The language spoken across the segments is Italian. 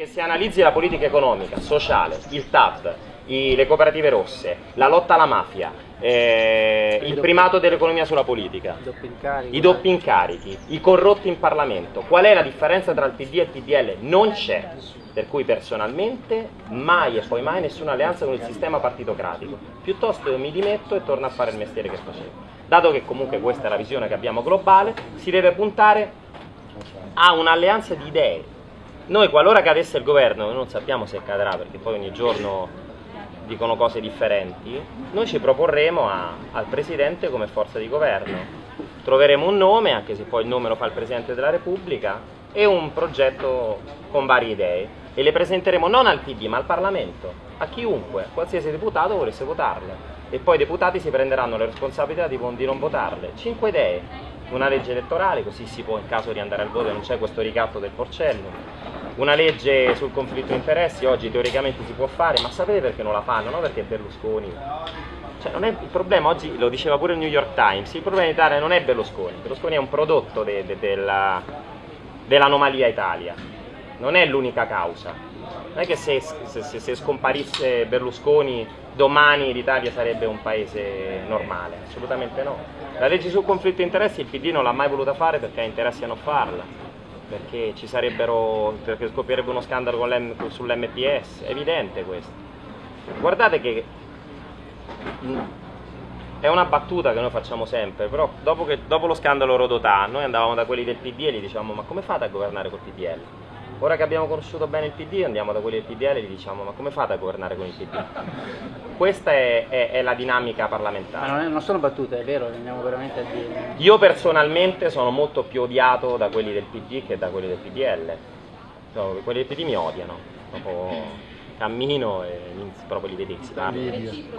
Che se analizzi la politica economica, sociale, il TAP, i, le cooperative rosse, la lotta alla mafia, eh, il primato dell'economia sulla politica, I doppi incarichi. i corrotti in Parlamento, qual è la differenza tra il PD e il PDL? Non c'è. Per cui personalmente mai e poi mai nessuna alleanza con il sistema partitocratico. Piuttosto io mi dimetto e torno a fare il mestiere che facevo. Dato che comunque questa è la visione che abbiamo globale, si deve puntare a un'alleanza di idee. Noi qualora cadesse il governo, non sappiamo se cadrà perché poi ogni giorno dicono cose differenti, noi ci proporremo a- al Presidente come forza di governo. Troveremo un nome, anche se poi il nome lo fa il Presidente della Repubblica, e un progetto con varie idee e le presenteremo non al PD ma al Parlamento, a chiunque, qualsiasi deputato volesse votarle. E poi i deputati si prenderanno le responsabilità di, di non votarle. Cinque idee, una legge elettorale, così si può in caso di andare al voto e non c'è questo ricatto del porcello. Una legge sul conflitto di interessi oggi teoricamente si può fare, ma sapete perché non la fanno? Non perché Berlusconi. Cioè, non è, il problema oggi, lo diceva pure il New York Times, il problema in Italia non è Berlusconi, Berlusconi è un prodotto de- de- della- dell'anomalia Italia, non è l'unica causa. Non è che se, se- se- se scomparisse Berlusconi domani l'Italia sarebbe un paese normale, assolutamente no. La legge sul conflitto di interessi il PD non l'ha mai voluta fare perché ha interessi a non farla, perché ci sarebbero, perché scoppierebbe uno scandalo sull'MPS, è evidente questo. Guardate che mh, è una battuta che noi facciamo sempre, però dopo, che- dopo lo scandalo Rodotà noi andavamo da quelli del PD e gli dicevamo ma come fate a governare col PDL? Ora che abbiamo conosciuto bene il PD andiamo da quelli del PDL e gli diciamo ma come fate a governare con il PD? Questa è, è- è la dinamica Ma parlamentare. non, è- non sono battute, è vero, andiamo veramente a dire. Io personalmente sono molto più odiato da quelli del PD che da quelli del PDL. Cioè, quelli del PD mi odiano. Proprio cammino e proprio li vedi si.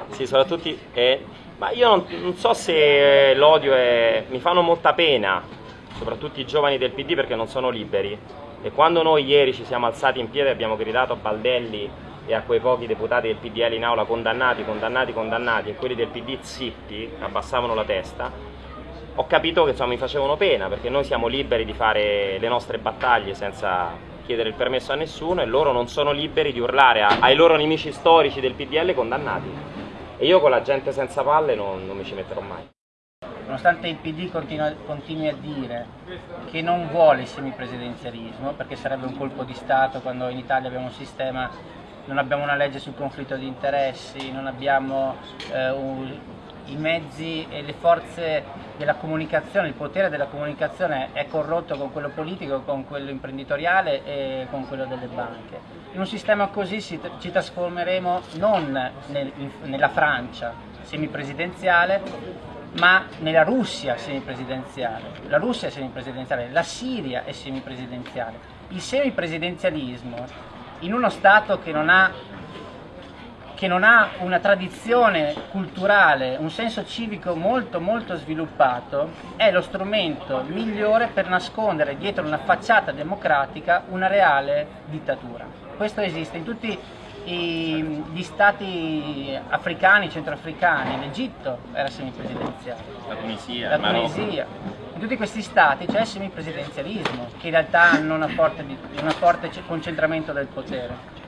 Sì, sono tutti. eh, ma io non, non so se l'odio è. mi fanno molta pena, soprattutto i giovani del PD perché non sono liberi. E quando noi ieri ci siamo alzati in piedi e abbiamo gridato a Baldelli e a quei pochi deputati del PDL in aula condannati, condannati, condannati, e quelli del PD zitti, abbassavano la testa, ho capito che insomma, mi facevano pena perché noi siamo liberi di fare le nostre battaglie senza chiedere il permesso a nessuno e loro non sono liberi di urlare a- ai loro nemici storici del PDL condannati. E io con la gente senza palle non, non mi ci metterò mai. Nonostante il PD continua- continui a dire che non vuole il semipresidenzialismo, perché sarebbe un colpo di Stato quando in Italia abbiamo un sistema, non abbiamo una legge sul conflitto di interessi, non abbiamo eh, un- i mezzi e le forze della comunicazione, il potere della comunicazione è corrotto con quello politico, con quello imprenditoriale e con quello delle banche. In un sistema così ci trasformeremo non nel- in- nella Francia semipresidenziale, ma nella Russia semipresidenziale. La Russia è semipresidenziale, la Siria è semipresidenziale. Il semipresidenzialismo in uno Stato che non ha che non ha una tradizione culturale, un senso civico molto molto sviluppato, è lo strumento migliore per nascondere dietro una facciata democratica una reale dittatura. Questo esiste in tutti i- gli stati africani, centroafricani, l'Egitto era semipresidenziale, La Tunisia, la Tunisia. In tutti questi stati c'è il semipresidenzialismo, che in realtà hanno una forte, concentramento del potere.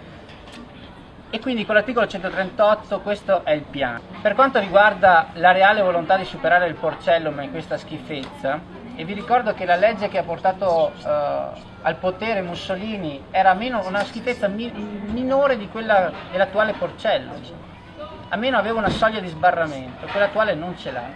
E quindi con l'articolo 138 questo è il piano. Per quanto riguarda la reale volontà di superare il porcellum in questa schifezza, e vi ricordo che la legge che ha portato eh, al potere Mussolini era meno, una schifezza mi- minore di quella dell'attuale porcellum. Almeno aveva una soglia di sbarramento, quella attuale non ce l'ha.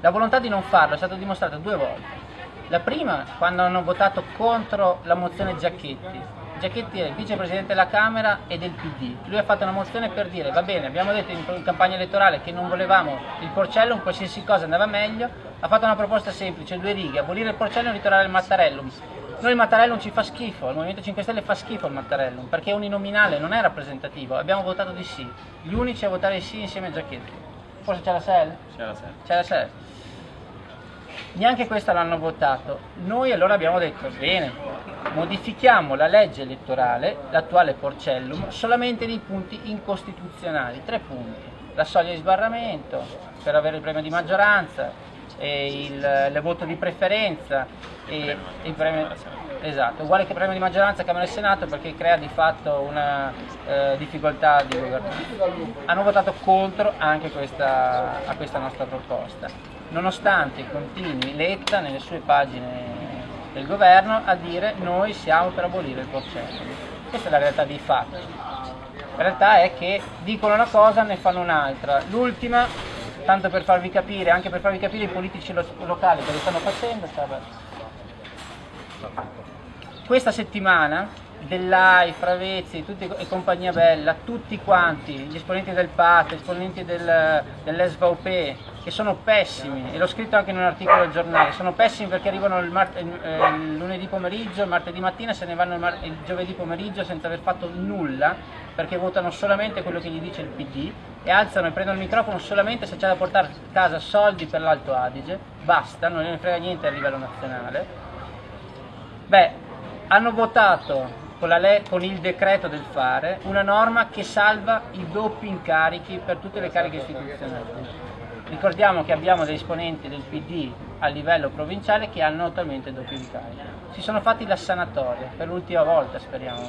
La volontà di non farlo è stata dimostrata due volte. La prima quando hanno votato contro la mozione Giacchetti. Giacchetti è il vicepresidente della Camera e del PD. Lui ha fatto una mozione per dire va bene, abbiamo detto in campagna elettorale che non volevamo il porcellum, qualsiasi cosa andava meglio, ha fatto una proposta semplice, due righe, abolire il porcellum e ritornare il Mattarellum. Noi il Mattarellum ci fa schifo, il Movimento 5 Stelle fa schifo il Mattarellum, perché è uninominale, non è rappresentativo, abbiamo votato di sì. Gli unici a votare sì insieme a Giacchetti. Forse c'è la SEL? C'è la sera. C'è la SEL. Neanche questa l'hanno votato. Noi allora abbiamo detto, bene, modifichiamo la legge elettorale, l'attuale Porcellum, solamente nei punti incostituzionali. Tre punti. La soglia di sbarramento per avere il premio di maggioranza, il, il voto di preferenza e il premio, esatto, uguale che il premio di maggioranza Camera e Senato perché crea di fatto una eh, difficoltà di governare. Hanno votato contro anche questa, a questa nostra proposta, nonostante continui Letta nelle sue pagine del governo a dire noi siamo per abolire il porcellum. Questa è la realtà dei fatti. La realtà è che dicono una cosa ne fanno un'altra. L'ultima, tanto per farvi capire, anche per farvi capire i politici lo locali cosa stanno facendo, questa settimana Dell'AI, Fravezzi tutti, e compagnia bella, tutti quanti, gli esponenti del PAT, gli esponenti del, dell'SVP, che sono pessimi, e l'ho scritto anche in un articolo del giornale, sono pessimi perché arrivano il, eh, il lunedì pomeriggio, il martedì mattina se ne vanno il, il giovedì pomeriggio senza aver fatto nulla, perché votano solamente quello che gli dice il PD e alzano e prendono il microfono solamente se c'è da portare a casa soldi per l'Alto Adige, basta, non ne frega niente a livello nazionale. Beh, hanno votato con, con, il decreto del fare una norma che salva i doppi incarichi per tutte le cariche istituzionali. Ricordiamo che abbiamo degli esponenti del PD a livello provinciale che hanno attualmente doppi incarichi. Si sono fatti la sanatoria, per l'ultima volta speriamo.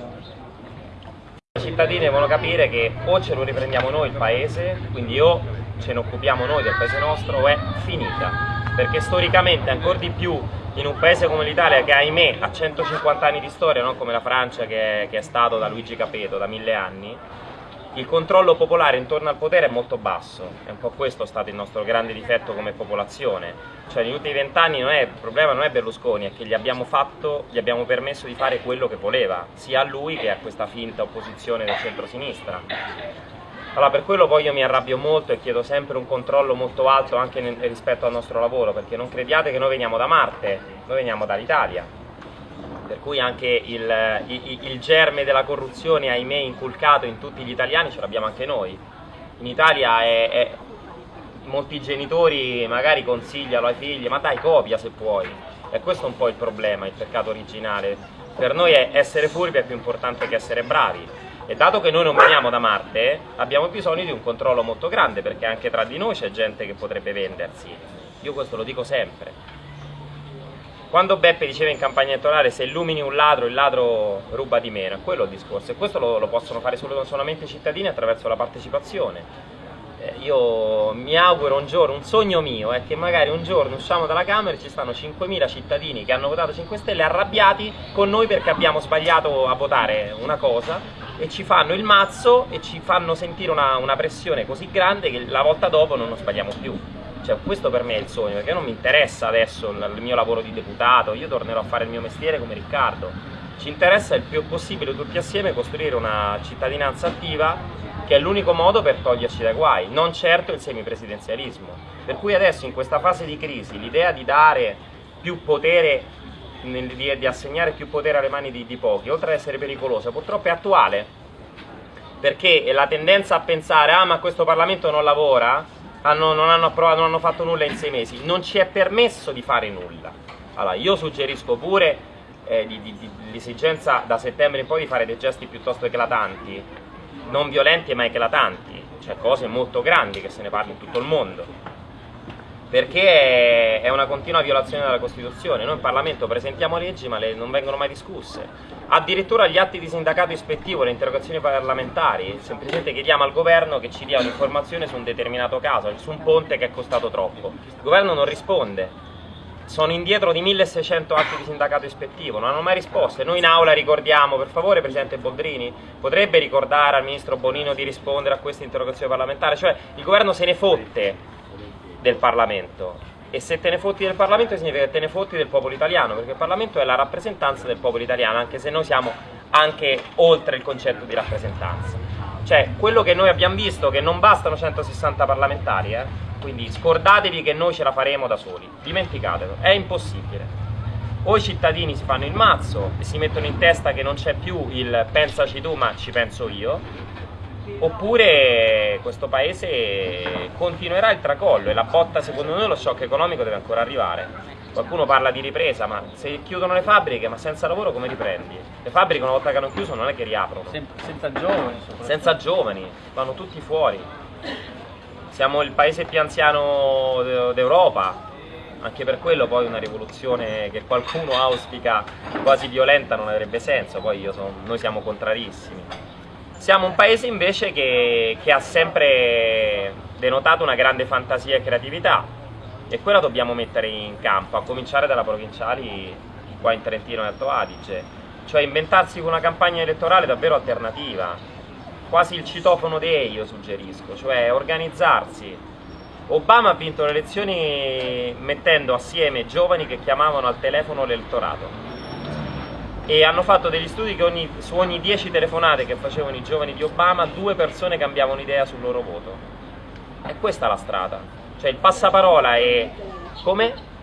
I cittadini devono capire che o ce lo riprendiamo noi il paese, quindi o ce ne occupiamo noi del paese nostro o è finita, perché storicamente ancora di più in un paese come l'Italia che ahimè ha 150 anni di storia, non come la Francia che, che è stato da Luigi Capeto da mille anni, il controllo popolare intorno al potere è molto basso, è un po' questo stato il nostro grande difetto come popolazione, cioè negli ultimi vent'anni il problema non è Berlusconi, è che gli abbiamo, fatto, gli abbiamo permesso di fare quello che voleva, sia a lui che a questa finta opposizione del centro-sinistra. Allora per quello poi io mi arrabbio molto e chiedo sempre un controllo molto alto anche rispetto al nostro lavoro, perché non crediate che noi veniamo da Marte, noi veniamo dall'Italia. Per cui anche il, il, il germe della corruzione, ahimè, inculcato in tutti gli italiani ce l'abbiamo anche noi. In Italia è, è, molti genitori magari consigliano ai figli, ma dai copia se puoi. E questo è un po' il problema, il peccato originale. Per noi essere furbi è più importante che essere bravi e dato che noi non veniamo da Marte, abbiamo bisogno di un controllo molto grande, perché anche tra di noi c'è gente che potrebbe vendersi. Io questo lo dico sempre. Quando Beppe diceva in campagna elettorale se illumini un ladro, il ladro ruba di meno, è quello il discorso. E questo lo, lo possono fare solo, solamente i cittadini attraverso la partecipazione. Eh, io mi auguro un giorno, un sogno mio è che magari un giorno usciamo dalla Camera e ci stanno 5.000 cittadini che hanno votato 5 Stelle arrabbiati con noi perché abbiamo sbagliato a votare una cosa e ci fanno il mazzo e ci fanno sentire una, una pressione così grande che la volta dopo non lo sbagliamo più. Cioè, questo per me è il sogno, perché non mi interessa adesso il mio lavoro di deputato, io tornerò a fare il mio mestiere come Riccardo. Ci interessa il più possibile tutti assieme costruire una cittadinanza attiva che è l'unico modo per toglierci dai guai, non certo il semipresidenzialismo. Per cui adesso in questa fase di crisi l'idea di dare più potere di, assegnare più potere alle mani di, di pochi, oltre ad essere pericolosa, purtroppo è attuale, perché la tendenza a pensare, ah ma questo Parlamento non lavora, hanno, non, hanno approvato, non hanno fatto nulla in sei mesi, non ci è permesso di fare nulla. Allora, io suggerisco pure eh, l'esigenza da settembre in poi di fare dei gesti piuttosto eclatanti, non violenti ma eclatanti, cioè cose molto grandi che se ne parli in tutto il mondo perché è una continua violazione della Costituzione. Noi in Parlamento presentiamo leggi ma le non vengono mai discusse. Addirittura gli atti di sindacato ispettivo, le interrogazioni parlamentari, semplicemente chiediamo al governo che ci dia un'informazione su un determinato caso, su un ponte che è costato troppo. Il governo non risponde. Sono indietro di 1600 atti di sindacato ispettivo, non hanno mai risposto. Noi in aula ricordiamo, per favore Presidente Boldrini, potrebbe ricordare al Ministro Bonino di rispondere a questa interrogazione parlamentare? Cioè il governo se ne fotte del Parlamento. E se te ne fotti del Parlamento significa che te ne fotti del popolo italiano perché il Parlamento è la rappresentanza del popolo italiano anche se noi siamo anche oltre il concetto di rappresentanza. Cioè quello che noi abbiamo visto che non bastano 160 parlamentari eh? quindi scordatevi che noi ce la faremo da soli. Dimenticatelo, è impossibile. O i cittadini si fanno il mazzo e si mettono in testa che non c'è più il pensaci tu ma ci penso io oppure questo paese continuerà il tracollo e la botta secondo noi lo shock economico deve ancora arrivare. Qualcuno parla di ripresa ma se chiudono le fabbriche ma senza lavoro come riprendi? le fabbriche una volta che hanno chiuso non è che riaprono. Senza giovani senza giovani, vanno tutti fuori. Siamo il paese più anziano d'Europa. Anche per quello poi una rivoluzione che qualcuno auspica quasi violenta non avrebbe senso, poi sono, noi siamo contrarissimi. Siamo un paese invece che, che ha sempre denotato una grande fantasia e creatività e quella dobbiamo mettere in campo, a cominciare dalla provinciali qua in Trentino e Alto Adige, cioè inventarsi una campagna elettorale davvero alternativa, quasi il citofono dei io suggerisco, cioè organizzarsi. Obama ha vinto le elezioni mettendo assieme giovani che chiamavano al telefono l'elettorato e hanno fatto degli studi che ogni, su ogni 10 telefonate che facevano i giovani di Obama due persone cambiavano idea sul loro voto. E questa è la strada. Cioè il passaparola è come?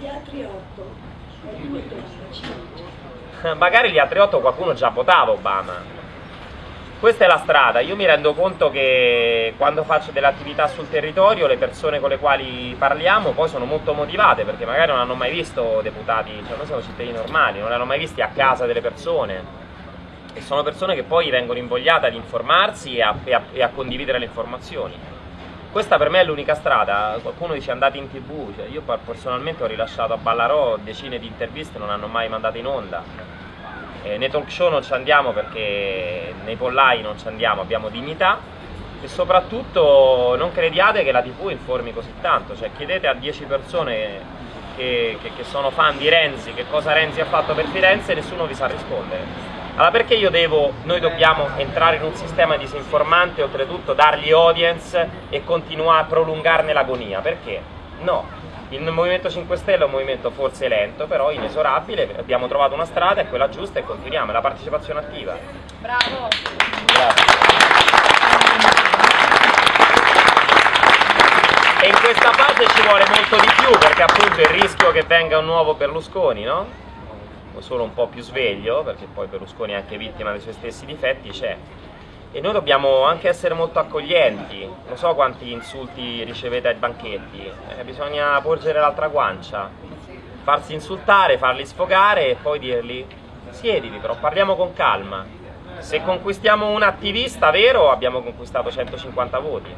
agli altri 8 magari gli altri 8 qualcuno già votava Obama questa è la strada, io mi rendo conto che quando faccio delle attività sul territorio le persone con le quali parliamo poi sono molto motivate perché magari non hanno mai visto deputati, cioè noi siamo cittadini normali, non li hanno mai visti a casa delle persone. E sono persone che poi vengono invogliate ad informarsi e a, e a, e a condividere le informazioni. Questa per me è l'unica strada, qualcuno dice andate in tv, cioè io personalmente ho rilasciato a Ballarò decine di interviste, non hanno mai mandato in onda eh, nei talk show non ci andiamo perché nei pollai non ci andiamo, abbiamo dignità e soprattutto non crediate che la tv informi così tanto, cioè chiedete a 10 persone che, che, che, sono fan di Renzi che cosa Renzi ha fatto per Firenze e nessuno vi sa rispondere. Allora perché io devo, noi dobbiamo entrare in un sistema disinformante e oltretutto dargli audience e continuare a prolungarne l'agonia? Perché? No, il Movimento 5 Stelle è un movimento forse lento, però inesorabile, abbiamo trovato una strada, è quella giusta e continuiamo, è la partecipazione attiva. Bravo! Grazie. E in questa fase ci vuole molto di più, perché appunto il rischio che venga un nuovo Berlusconi, no? O solo un po' più sveglio, perché poi Berlusconi è anche vittima dei suoi stessi difetti, c'è e noi dobbiamo anche essere molto accoglienti, non so quanti insulti ricevete ai banchetti, eh, bisogna porgere l'altra guancia, farsi insultare, farli sfogare e poi dirgli siediti però, parliamo con calma, se conquistiamo un attivista vero abbiamo conquistato 150 voti,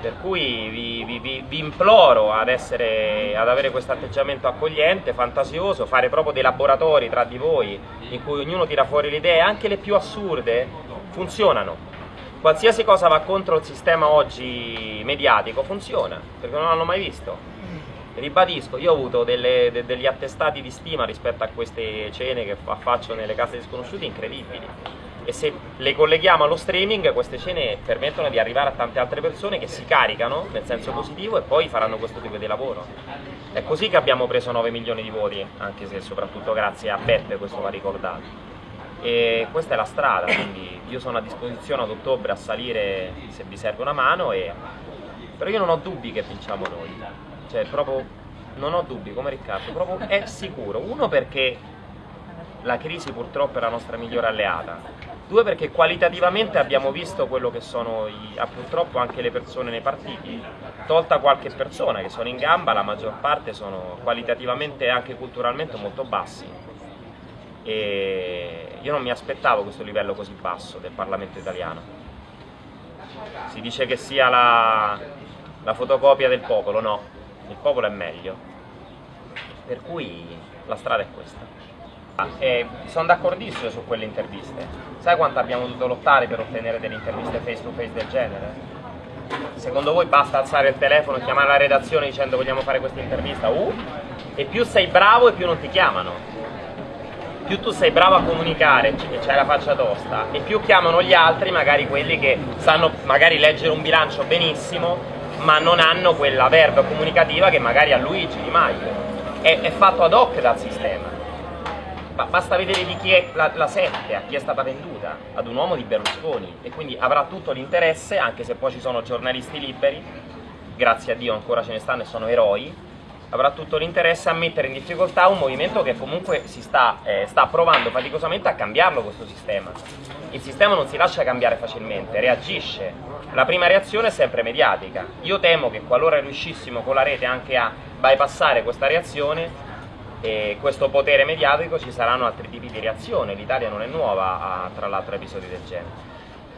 per cui vi, vi, vi imploro ad, essere, ad avere questo atteggiamento accogliente, fantasioso, fare proprio dei laboratori tra di voi in cui ognuno tira fuori le idee, anche le più assurde, funzionano. Qualsiasi cosa va contro il sistema oggi mediatico funziona, perché non l'hanno mai visto. Ribadisco, io ho avuto delle, de, degli attestati di stima rispetto a queste cene che faccio nelle case di sconosciuti incredibili e se le colleghiamo allo streaming queste cene permettono di arrivare a tante altre persone che si caricano nel senso positivo e poi faranno questo tipo di lavoro. È così che abbiamo preso 9 milioni di voti, anche se soprattutto grazie a Beppe questo va ricordato. E questa è la strada, quindi io sono a disposizione ad ottobre a salire se vi serve una mano, e... però io non ho dubbi che vinciamo noi, cioè proprio non ho dubbi come Riccardo, proprio è sicuro, uno perché la crisi purtroppo è la nostra migliore alleata, due perché qualitativamente abbiamo visto quello che sono i, ah, purtroppo anche le persone nei partiti, tolta qualche persona che sono in gamba, la maggior parte sono qualitativamente e anche culturalmente molto bassi e io non mi aspettavo questo livello così basso del Parlamento italiano. Si dice che sia la, la fotocopia del popolo, no, il popolo è meglio. Per cui la strada è questa. E sono d'accordissimo su quelle interviste. Sai quanto abbiamo dovuto lottare per ottenere delle interviste face to face del genere? Secondo voi basta alzare il telefono chiamare la redazione dicendo vogliamo fare questa intervista? Uh, e più sei bravo e più non ti chiamano più tu sei bravo a comunicare e c'hai la faccia tosta e più chiamano gli altri, magari quelli che sanno magari leggere un bilancio benissimo ma non hanno quella verba comunicativa che magari ha Luigi Di Maio è, è fatto ad hoc dal sistema ma basta vedere di chi è la, la 7, a chi è stata venduta ad un uomo di Berlusconi e quindi avrà tutto l'interesse anche se poi ci sono giornalisti liberi grazie a Dio ancora ce ne stanno e sono eroi avrà tutto l'interesse a mettere in difficoltà un movimento che comunque si sta, eh, sta provando faticosamente a cambiarlo questo sistema. Il sistema non si lascia cambiare facilmente, reagisce. La prima reazione è sempre mediatica. Io temo che qualora riuscissimo con la rete anche a bypassare questa reazione e questo potere mediatico ci saranno altri tipi di reazione. L'Italia non è nuova a, tra l'altro, episodi del genere.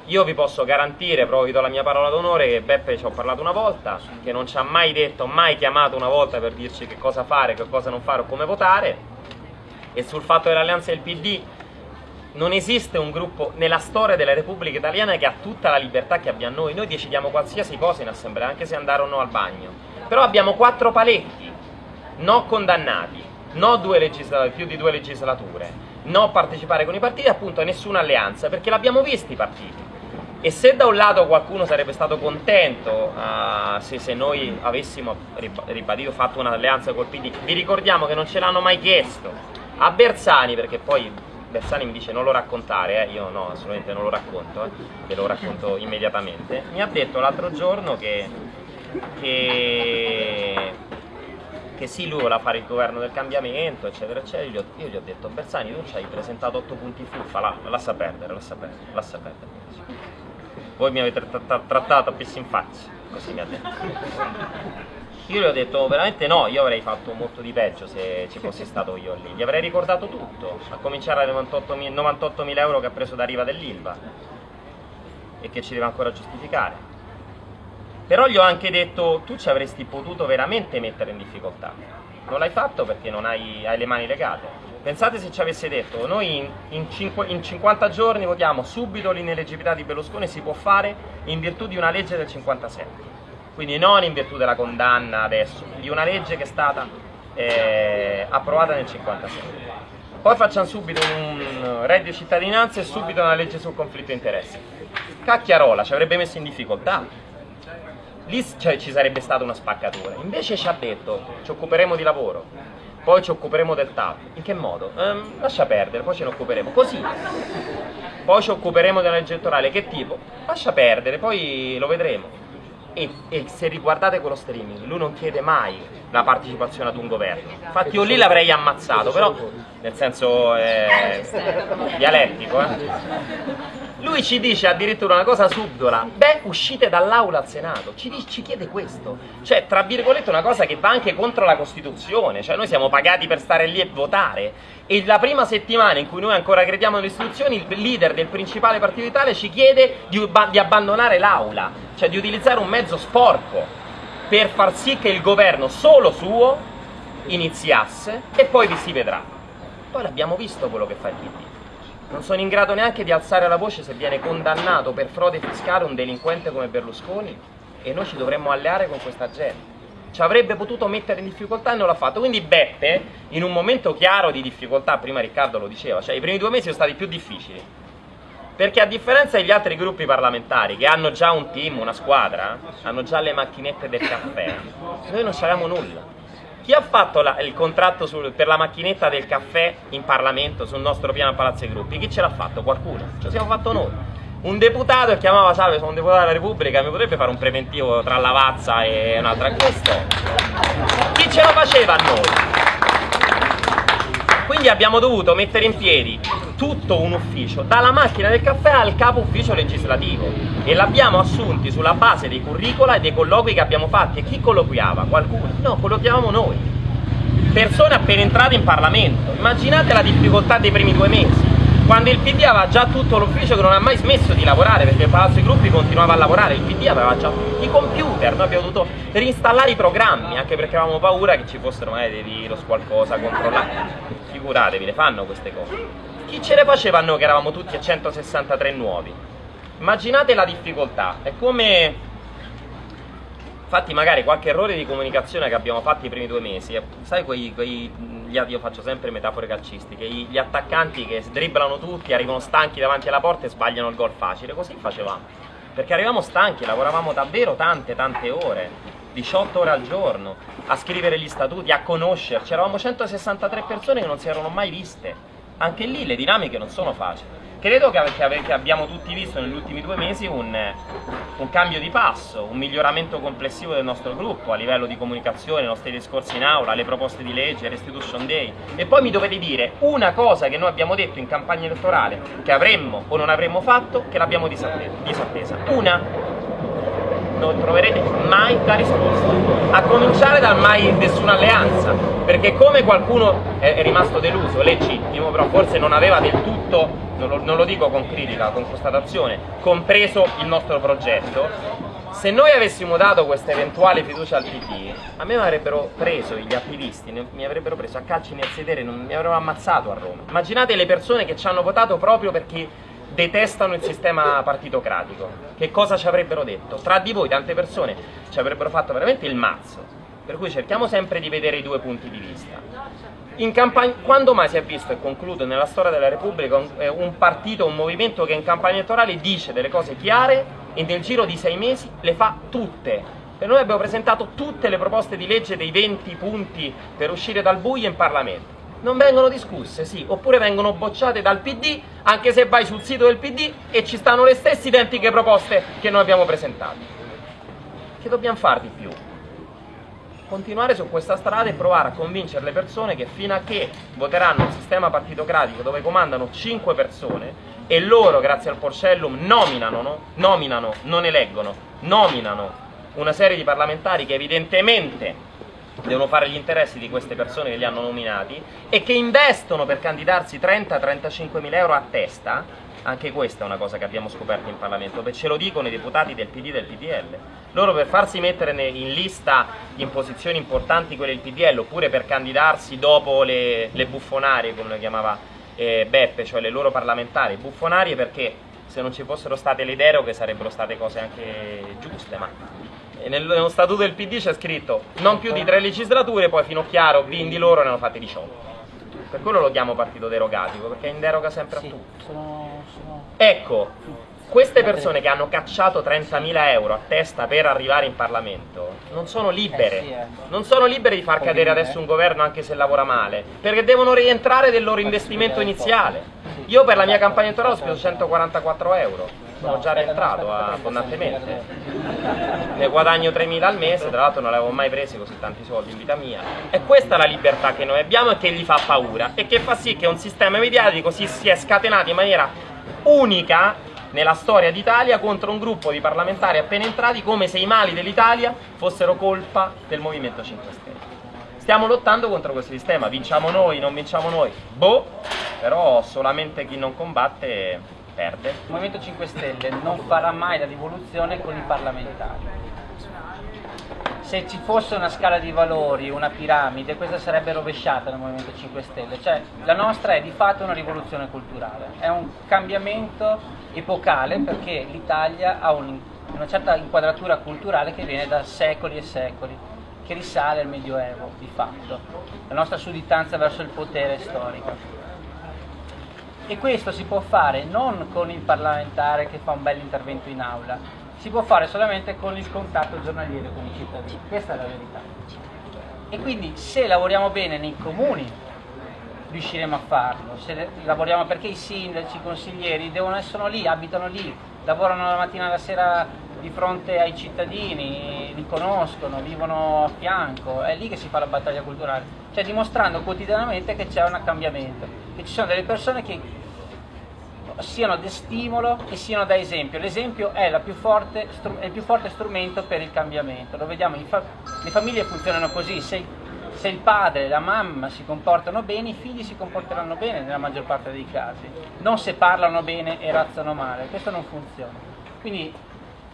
io vi posso garantire, proprio vi do la mia parola d'onore, che Beppe ci ho parlato una volta, che non ci ha mai detto, mai chiamato una volta per dirci che cosa fare, che cosa non fare o come votare, e sul fatto dell'alleanza del PD non esiste un gruppo nella storia della Repubblica Italiana che ha tutta la libertà che abbiamo noi, noi decidiamo qualsiasi cosa in assemblea, anche se andare o no al bagno, però abbiamo quattro paletti, no condannati, no due più di due legislature, no partecipare con i partiti, appunto nessuna alleanza, perché l'abbiamo visto i partiti. E se da un lato qualcuno sarebbe stato contento uh, se, se, noi avessimo ribadito, fatto un'alleanza col PD, vi ricordiamo che non ce l'hanno mai chiesto. A Bersani, perché poi Bersani mi dice non lo raccontare, eh, io no, assolutamente non lo racconto, eh, ve lo racconto immediatamente, mi ha detto l'altro giorno che, che, che sì, lui voleva fare il governo del cambiamento, eccetera, eccetera, io, io gli ho detto Bersani tu ci hai presentato 8 punti fuffa, la, lascia perdere, lascia perdere, lascia perdere voi mi avete trattato a pessi in faccia, così mi ha detto. Io gli ho detto veramente no, io avrei fatto molto di peggio se ci fossi stato io lì, gli avrei ricordato tutto, a cominciare dai 98.000 98 euro che ha preso da riva dell'Ilva e che ci deve ancora giustificare. Però gli ho anche detto tu ci avresti potuto veramente mettere in difficoltà, non l'hai fatto perché non hai, hai le mani legate Pensate se ci avesse detto, noi in, in, 5, in 50 giorni votiamo subito l'ineleggibilità di Berlusconi, si può fare in virtù di una legge del 57, quindi non in virtù della condanna adesso, di una legge che è stata eh, approvata nel 57. Poi facciamo subito un reddito di cittadinanza e subito una legge sul conflitto di interessi. Cacchiarola ci avrebbe messo in difficoltà, lì cioè, ci sarebbe stata una spaccatura. Invece ci ha detto, ci occuperemo di lavoro, poi ci occuperemo del TAP. In che modo? Ehm, lascia perdere, poi ce ne occuperemo. Così. Poi ci occuperemo della legge elettorale. Che tipo? Lascia perdere, poi lo vedremo. E, e, se riguardate quello streaming, lui non chiede mai la partecipazione ad un governo. Infatti io lì l'avrei ammazzato, però nel senso eh, dialettico, eh. Lui ci dice addirittura una cosa subdola, beh uscite dall'aula al Senato, ci, dice, ci, chiede questo, cioè tra virgolette una cosa che va anche contro la Costituzione, cioè noi siamo pagati per stare lì e votare. E la prima settimana in cui noi ancora crediamo nelle istituzioni il leader del principale partito d'Italia ci chiede di, di abbandonare l'aula, cioè di utilizzare un mezzo sporco per far sì che il governo solo suo iniziasse e poi vi si vedrà. Poi l'abbiamo visto quello che fa il PD non sono in grado neanche di alzare la voce se viene condannato per frode fiscale un delinquente come Berlusconi e noi ci dovremmo alleare con questa gente. Ci avrebbe potuto mettere in difficoltà e non l'ha fatto. Quindi Beppe, in un momento chiaro di difficoltà, prima Riccardo lo diceva, cioè i primi due mesi sono stati più difficili. Perché a differenza degli altri gruppi parlamentari che hanno già un team, una squadra, hanno già le macchinette del caffè, noi non abbiamo nulla. Chi ha fatto la, il contratto sul, per la macchinetta del caffè in Parlamento sul nostro piano a Palazzo ai Gruppi? Chi ce l'ha fatto? Qualcuno. Ce lo siamo fatto noi. Un deputato che chiamava Salve, sono un deputato della Repubblica, mi potrebbe fare un preventivo tra Lavazza e un'altra? Questo. Chi ce lo faceva a noi? Quindi abbiamo dovuto mettere in piedi tutto un ufficio, dalla macchina del caffè al capo ufficio legislativo e l'abbiamo assunti sulla base dei curricula e dei colloqui che abbiamo fatti. E chi colloquiava? Qualcuno? No, colloquiavamo noi. Persone appena entrate in Parlamento. Immaginate la difficoltà dei primi due mesi quando il PD aveva già tutto l'ufficio che non ha mai smesso di lavorare perché il Palazzo dei Gruppi continuava a lavorare, il PD aveva già i computer, noi abbiamo dovuto reinstallare i programmi anche perché avevamo paura che ci fossero magari dei virus, qualcosa, controllare. Figuratevi, le fanno queste cose. Chi ce le faceva a noi che eravamo tutti a 163 nuovi? Immaginate la difficoltà, è come Infatti magari qualche errore di comunicazione che abbiamo fatto i primi due mesi, eh, sai quei, quei io faccio sempre metafore calcistiche, gli attaccanti che dribblano tutti, arrivano stanchi davanti alla porta e sbagliano il gol facile, così facevamo. Perché arrivavamo stanchi, lavoravamo davvero tante tante ore, 18 ore al giorno, a scrivere gli statuti, a conoscerci, eravamo 163 persone che non si erano mai viste. Anche lì le dinamiche non sono facili. Credo che, che abbiamo tutti visto negli ultimi due mesi un, un, cambio di passo, un miglioramento complessivo del nostro gruppo a livello di comunicazione, i nostri discorsi in aula, le proposte di legge, Restitution Day. E poi mi dovete dire una cosa che noi abbiamo detto in campagna elettorale che avremmo o non avremmo fatto che l'abbiamo disattesa. Una. Non troverete mai la risposta. A cominciare dal mai nessuna alleanza, perché come qualcuno è rimasto deluso, legittimo, però forse non aveva del tutto, non lo, non lo dico con critica, con constatazione, compreso il nostro progetto, se noi avessimo dato questa eventuale fiducia al PD, a me mi avrebbero preso gli attivisti, mi avrebbero preso a calci nel sedere, non mi avrebbero ammazzato a Roma. Immaginate le persone che ci hanno votato proprio perché detestano il sistema partitocratico. Che cosa ci avrebbero detto? Tra di voi tante persone ci avrebbero fatto veramente il mazzo. Per cui cerchiamo sempre di vedere i due punti di vista. quando mai si è visto, e concludo, nella storia della Repubblica un, eh, un partito, un movimento che in campagna elettorale dice delle cose chiare e nel giro di sei mesi le fa tutte? E noi abbiamo presentato tutte le proposte di legge dei 20 punti per uscire dal buio in Parlamento non vengono discusse, sì, oppure vengono bocciate dal PD, anche se vai sul sito del PD e ci stanno le stesse identiche proposte che noi abbiamo presentato. Che dobbiamo fare di più? Continuare su questa strada e provare a convincere le persone che fino a che voteranno un sistema partitocratico dove comandano 5 persone e loro, grazie al Porcellum, nominano, no? nominano, non eleggono, nominano una serie di parlamentari che evidentemente devono fare gli interessi di queste persone che li hanno nominati e che investono per candidarsi 30-35 mila euro a testa, anche questa è una cosa che abbiamo scoperto in Parlamento, perché ce lo dicono i deputati del PD e del PDL. Loro per farsi mettere in lista in posizioni importanti quelle del PDL oppure per candidarsi dopo le, le buffonarie, come le chiamava eh, Beppe, cioè le loro parlamentari, buffonarie perché se non ci fossero state le deroghe sarebbero state cose anche giuste, ma nello statuto del PD c'è scritto non più di tre legislature, poi fino a chiaro, quindi loro ne hanno fatte 18. Per quello lo chiamo partito derogativo, perché in deroga sempre sì, a tutto. Sono, sono... Ecco, queste persone che hanno cacciato 30.000 euro a testa per arrivare in Parlamento non sono libere, eh, ecco. non sono libere di far cadere adesso un governo anche se lavora male, perché devono rientrare del loro investimento iniziale. Io per la mia campagna elettorale ho speso 144 euro, sono già rientrato abbondantemente, ne guadagno 3.000 al mese, tra l'altro non avevo mai preso così tanti soldi in vita mia. E questa è la libertà che noi abbiamo e che gli fa paura e che fa sì che un sistema mediatico si sia scatenato in maniera unica nella storia d'Italia contro un gruppo di parlamentari appena entrati come se i mali dell'Italia fossero colpa del Movimento 5 Stelle. Stiamo lottando contro questo sistema, vinciamo noi, non vinciamo noi, boh, però solamente chi non combatte perde. Il Movimento 5 Stelle non farà mai la rivoluzione con i parlamentari se ci fosse una scala di valori, una piramide, questa sarebbe rovesciata nel Movimento 5 Stelle, cioè la nostra è di fatto una rivoluzione culturale, è un cambiamento epocale perché l'Italia ha un, una certa inquadratura culturale che viene da secoli e secoli, che risale al Medioevo di fatto, la nostra sudditanza verso il potere storico. E questo si può fare non con il parlamentare che fa un bel intervento in aula, si può fare solamente con il contatto giornaliero con i cittadini, questa è la verità. E quindi se lavoriamo bene nei comuni riusciremo a farlo, se lavoriamo perché i sindaci, i consiglieri devono essere lì, abitano lì, lavorano la mattina e la sera di fronte ai cittadini, li conoscono, vivono a fianco, è lì che si fa la battaglia culturale, cioè dimostrando quotidianamente che c'è un cambiamento, che ci sono delle persone che siano da stimolo e siano da esempio. L'esempio è, è, il più forte strumento per il cambiamento. Lo vediamo, fa le famiglie funzionano così, se, se, il padre e la mamma si comportano bene, i figli si comporteranno bene nella maggior parte dei casi, non se parlano bene e razzano male, questo non funziona. Quindi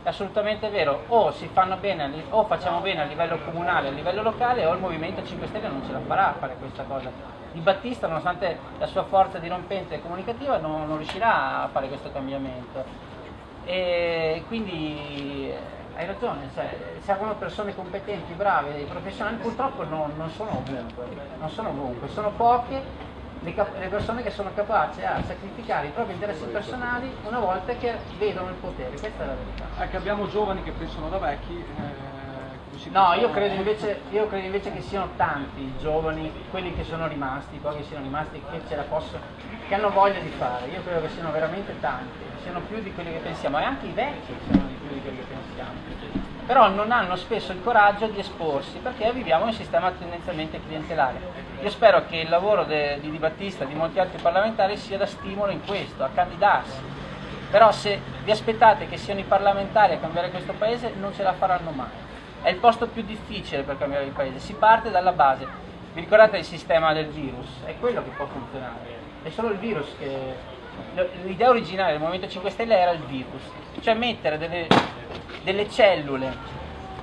è assolutamente vero, o, bene, o facciamo bene a livello comunale, a livello locale, o il Movimento 5 Stelle non ce la farà a fare questa cosa di Battista, nonostante la sua forza dirompente e comunicativa, non, non riuscirà a fare questo cambiamento. E quindi eh, hai ragione, cioè, servono persone competenti, brave, professionali, purtroppo non, non, sono ovunque, non sono ovunque, sono poche le, le, persone che sono capaci a sacrificare i propri interessi personali una volta che vedono il potere, questa è la verità. Che abbiamo giovani che pensano da vecchi. Eh No, io credo, invece, io credo, invece, che siano tanti i giovani, quelli che sono rimasti, poi che siano rimasti, che ce la possono, che hanno voglia di fare. Io credo che siano veramente tanti, siano più di quelli che pensiamo, e anche i vecchi siano di più di quelli che pensiamo. Però non hanno spesso il coraggio di esporsi perché viviamo in un sistema tendenzialmente clientelare. Io spero che il lavoro de, di Di Battista e di molti altri parlamentari sia da stimolo in questo, a candidarsi però se vi aspettate che siano i parlamentari a cambiare questo paese non ce la faranno mai. È il posto più difficile per cambiare il paese, si parte dalla base. Vi ricordate il sistema del virus? È quello che può funzionare, è solo il virus che... L'idea originale del Movimento 5 Stelle era il virus, cioè mettere delle, delle cellule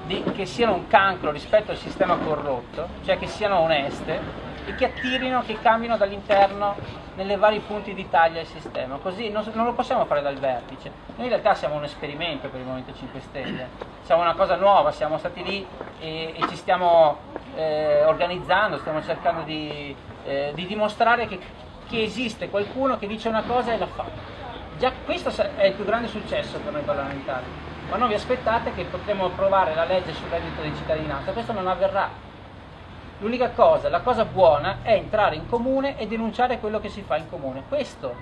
di, che siano un cancro rispetto al sistema corrotto, cioè che siano oneste e che attirino, che cambino dall'interno nelle vari punti di taglia il sistema. Così non, non, lo possiamo fare dal vertice. Noi in realtà siamo un esperimento per il Movimento 5 Stelle, siamo una cosa nuova, siamo stati lì e, e ci stiamo eh, organizzando, stiamo cercando di, eh, di dimostrare che, che esiste qualcuno che dice una cosa e la fa. Già questo è il più grande successo per noi parlamentari, ma non vi aspettate che potremo approvare la legge sul reddito di cittadinanza, questo non avverrà L'unica cosa, la cosa buona è entrare in comune e denunciare quello che si fa in comune. Questo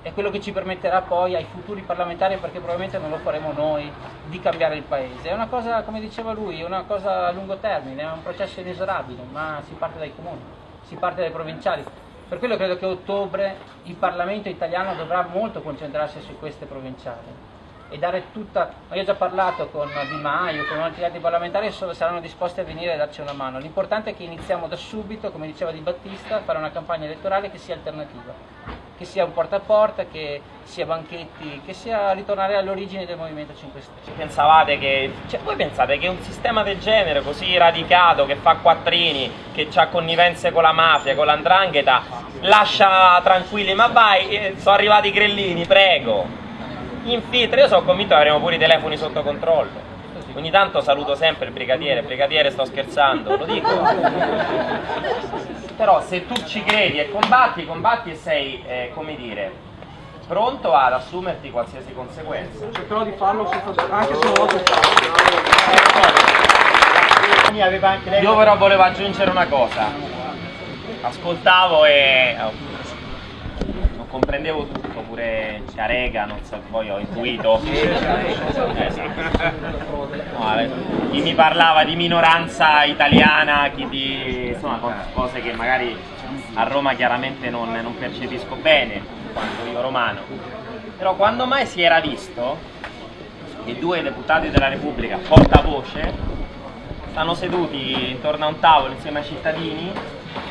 è quello che ci permetterà poi ai futuri parlamentari, perché probabilmente non lo faremo noi, di cambiare il paese. È una cosa, come diceva lui, è una cosa a lungo termine, è un processo inesorabile, ma si parte dai comuni, si parte dai provinciali. Per quello credo che a ottobre il Parlamento italiano dovrà molto concentrarsi su queste provinciali e dare tutta, io ho già parlato con Di Maio, con altri altri parlamentari saranno disposti a venire a darci una mano, l'importante è che iniziamo da subito, come diceva Di Battista, a fare una campagna elettorale che sia alternativa, che sia un porta a porta, che sia banchetti, che sia ritornare all'origine del Movimento 5 Stelle. Pensavate che, cioè voi pensate che un sistema del genere così radicato, che fa quattrini, che ha connivenze con la mafia, con l'andrangheta, lascia tranquilli, ma vai, eh, sono arrivati i grellini, prego, in filtro, io sono convinto che avremo pure i telefoni sotto controllo. Ogni tanto saluto sempre il brigadiere, brigadiere sto scherzando, lo dico. Però se tu ci credi e combatti, combatti e sei, eh, come dire, pronto ad assumerti qualsiasi conseguenza. Cercherò di farlo anche se non lo so Io però volevo aggiungere una cosa. Ascoltavo e non comprendevo tutto pure Ciarega, non so, poi ho intuito. No, chi mi parlava di minoranza italiana, chi di insomma, cose che magari a Roma chiaramente non, non percepisco bene, quanto io romano. Però quando mai si era visto che due deputati della Repubblica, portavoce, stanno seduti intorno a un tavolo insieme ai cittadini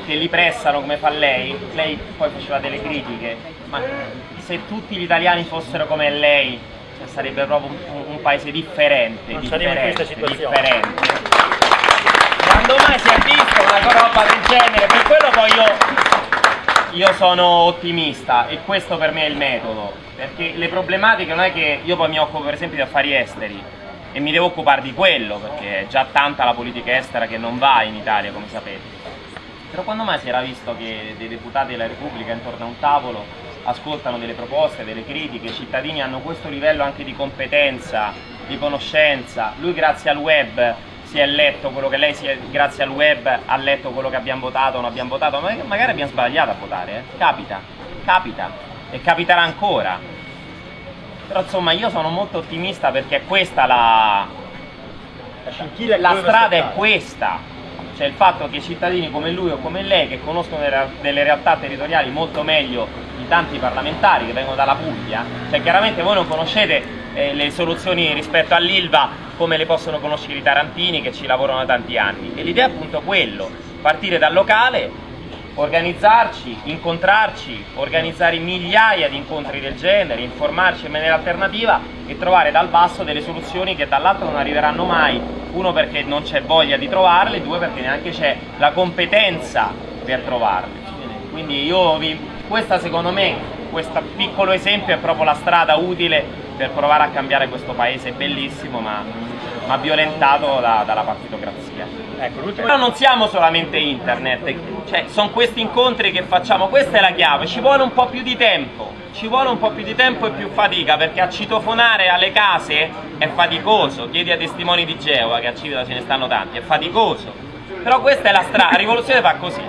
che li pressano come fa lei, lei poi faceva delle critiche, ma se tutti gli italiani fossero come lei cioè, sarebbe proprio un, un, paese differente, non differente, differente. Quando mai si è visto una roba del genere? Per quello poi io, io sono ottimista e questo per me è il metodo, perché le problematiche non è che io poi mi occupo per esempio di affari esteri e mi devo occupare di quello, perché è già tanta la politica estera che non va in Italia, come sapete. Però quando mai si era visto che dei deputati della Repubblica intorno a un tavolo ascoltano delle proposte, delle critiche, i cittadini hanno questo livello anche di competenza, di conoscenza, lui grazie al web si è letto quello che lei è, grazie al web ha letto quello che abbiamo votato o non abbiamo votato, ma magari abbiamo sbagliato a votare, eh? capita, capita e capiterà ancora. Però insomma io sono molto ottimista perché è questa la, la strada è questa, cioè il fatto che cittadini come lui o come lei che conoscono delle realtà territoriali molto meglio di tanti parlamentari che vengono dalla Puglia, cioè chiaramente voi non conoscete eh, le soluzioni rispetto all'Ilva come le possono conoscere i tarantini che ci lavorano da tanti anni. E l'idea è appunto quello, partire dal locale organizzarci, incontrarci, organizzare migliaia di incontri del genere, informarci in maniera alternativa e trovare dal basso delle soluzioni che dall'altro non arriveranno mai, uno perché non c'è voglia di trovarle, due perché neanche c'è la competenza per trovarle. Quindi io vi, questa secondo me, questo piccolo esempio è proprio la strada utile per provare a cambiare questo paese bellissimo ma, ma violentato da, dalla partitocrazia. Ecco, Però non siamo solamente internet, cioè sono questi incontri che facciamo, questa è la chiave, ci vuole un po' più di tempo, ci vuole un po' più di tempo e più fatica perché a citofonare alle case è faticoso, chiedi a testimoni di Geova che a Civita ce ne stanno tanti, è faticoso, però questa è la strada, la rivoluzione fa così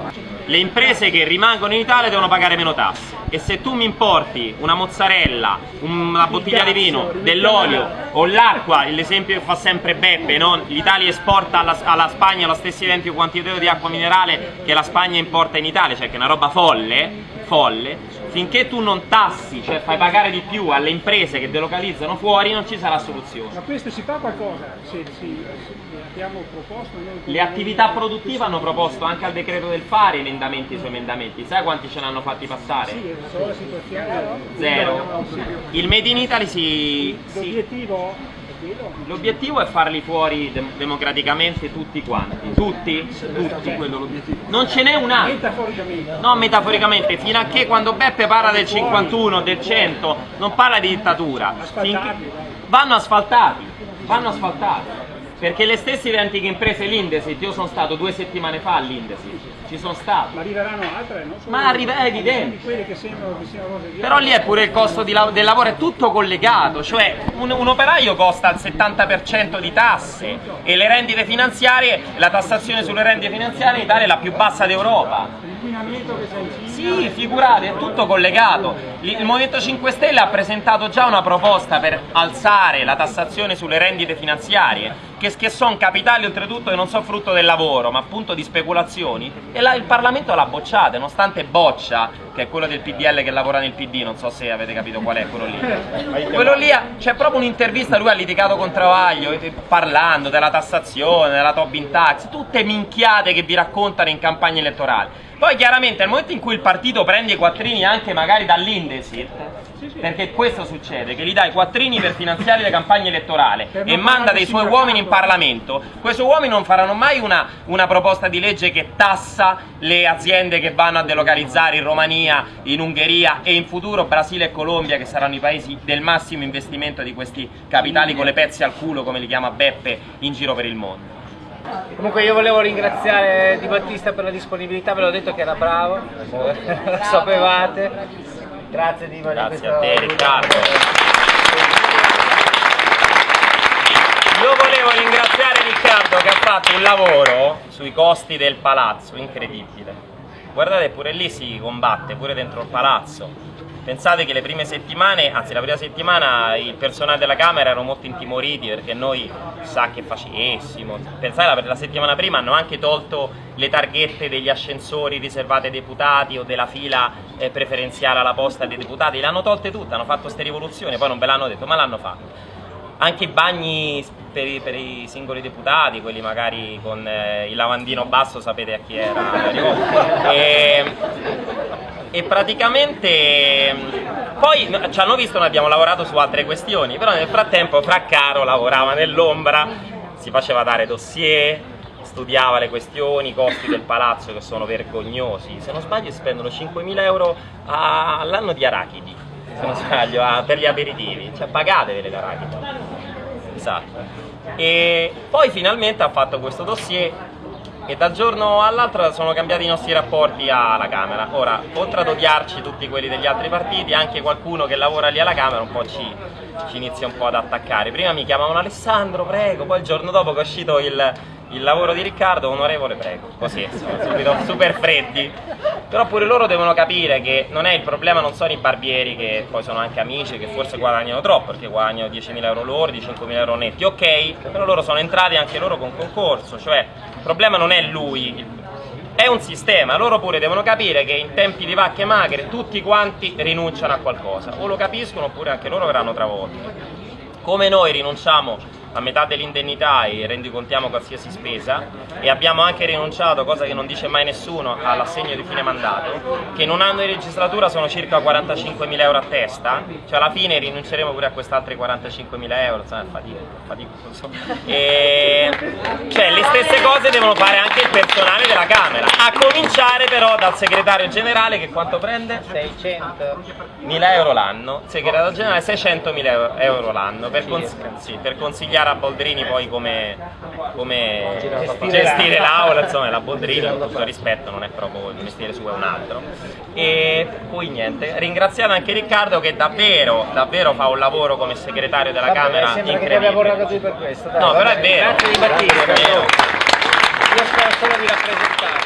le imprese che rimangono in Italia devono pagare meno tasse e se tu mi importi una mozzarella, una bottiglia di vino, dell'olio o l'acqua, l'esempio che fa sempre Beppe, no? l'Italia esporta alla, alla, Spagna lo stesso identico quantitativo di acqua minerale che la Spagna importa in Italia, cioè che è una roba folle, folle finché tu non tassi, cioè fai pagare di più alle imprese che delocalizzano fuori, non ci sarà soluzione. Ma questo si fa qualcosa? Se, se abbiamo proposto noi Le attività produttive hanno proposto anche al decreto del fare emendamenti su emendamenti, sai quanti ce l'hanno fatti passare? Sì, solo la situazione. Zero. Il Made in Italy si... L'obiettivo. L'obiettivo è farli fuori dem- democraticamente tutti quanti. Tutti? Tutti. Non ce n'è un altro. Metaforicamente. No, metaforicamente, fino a che quando Beppe parla del 51, del 100, non parla di dittatura. Vanno asfaltati, vanno asfaltati. Perché le stesse antiche imprese, l'Indesit, io sono stato due settimane fa all'Indesit, ci sono stato. Ma arriveranno altre, no? Solo Ma arriva- è evidente. Che sembrano che di Però lì è pure il costo lav- del lavoro, è tutto collegato, cioè un, un operaio costa il 70% di tasse e le rendite finanziarie, la tassazione sulle rendite finanziarie in Italia è la più bassa d'Europa. Sì, figurate, è tutto collegato. Il Movimento 5 Stelle ha presentato già una proposta per alzare la tassazione sulle rendite finanziarie, che, che sono capitali oltretutto che non sono frutto del lavoro, ma appunto di speculazioni, e la- il Parlamento l'ha bocciata, nonostante Boccia, che è quello del PDL che lavora nel PD, non so se avete capito qual è quello lì. Quello lì, c'è proprio un'intervista, lui ha litigato con Travaglio, parlando della tassazione, della Tobin Tax, tutte minchiate che vi raccontano in campagna elettorale. Poi chiaramente nel momento in cui il partito prende i quattrini anche magari dall'Indesit, perché questo succede, che gli dai quattrini per finanziare le campagne elettorali e manda dei suoi uomini in Parlamento, questi uomini non faranno mai una, una proposta di legge che tassa le aziende che vanno a delocalizzare in Romania, in Ungheria e in futuro Brasile e Colombia che saranno i paesi del massimo investimento di questi capitali con le pezze al culo come li chiama Beppe in giro per il mondo. Comunque io volevo ringraziare Di Battista per la disponibilità, ve l'ho detto che era bravo, lo sapevate. Grazie Di Battista. Grazie a te Riccardo. Io volevo ringraziare Riccardo che ha fatto un lavoro sui costi del palazzo incredibile. Guardate, pure lì si combatte, pure dentro il palazzo. Pensate che le prime settimane, anzi la prima settimana, il personale della Camera erano molto intimoriti perché noi sa che facessimo. Pensate, la, la settimana prima hanno anche tolto le targhette degli ascensori riservate ai deputati o della fila eh, preferenziale alla posta dei deputati, le hanno tolte tutte, hanno fatto queste rivoluzioni, poi non ve l'hanno detto, ma l'hanno fatto anche i bagni per i, per i singoli deputati, quelli magari con eh, il lavandino basso, sapete a chi era. E, e praticamente mh, poi ci hanno visto, noi abbiamo lavorato su altre questioni, però nel frattempo Fraccaro lavorava nell'ombra, si faceva dare dossier, studiava le questioni, i costi del palazzo che sono vergognosi, se non sbaglio spendono 5.000 euro all'anno di arachidi, se non sbaglio, per gli aperitivi, cioè pagatevele l'arachidi. Esatto. E poi finalmente ha fatto questo dossier e dal giorno all'altro sono cambiati i nostri rapporti alla Camera. Ora, oltre ad odiarci tutti quelli degli altri partiti, anche qualcuno che lavora lì alla Camera un po' ci, ci inizia un po' ad attaccare. Prima mi chiamavano Alessandro, prego, poi il giorno dopo che è uscito il, il lavoro di Riccardo, onorevole, prego. Così, insomma, subito super freddi. Però pure loro devono capire che non è il problema, non sono i barbieri che poi sono anche amici, che forse guadagnano troppo, perché guadagnano 10.000 euro lordi, 5.000 euro netti, ok, però loro sono entrati anche loro con concorso, cioè il problema non è lui, è un sistema, loro pure devono capire che in tempi di vacche magre tutti quanti rinunciano a qualcosa, o lo capiscono oppure anche loro verranno travolti. Come noi rinunciamo a metà dell'indennità e rendicontiamo qualsiasi spesa e abbiamo anche rinunciato, cosa che non dice mai nessuno, all'assegno di fine mandato, che in un anno di legislatura sono circa 45.000 euro a testa, cioè alla fine rinunceremo pure a quest'altri 45.000 euro, insomma è fatico, fatico, so. E, cioè le stesse cose devono fare anche il personale della Camera, a cominciare però dal segretario generale che quanto prende? 600. 1000 euro l'anno, segretario generale 600.000 euro- euro l'anno per, cons- sì, per consigliare a Boldrini poi come, come Gestire l'aula. insomma la Boldrini con tutto il rispetto non è proprio il mestiere suo, è un altro. E poi niente, ringraziate anche Riccardo che davvero, davvero fa un lavoro come segretario della Vabbè, Camera sembra che ti abbia borrato tu per questo. dai, No, però è vero. Grazie di vero. Io spero solo di rappresentarlo.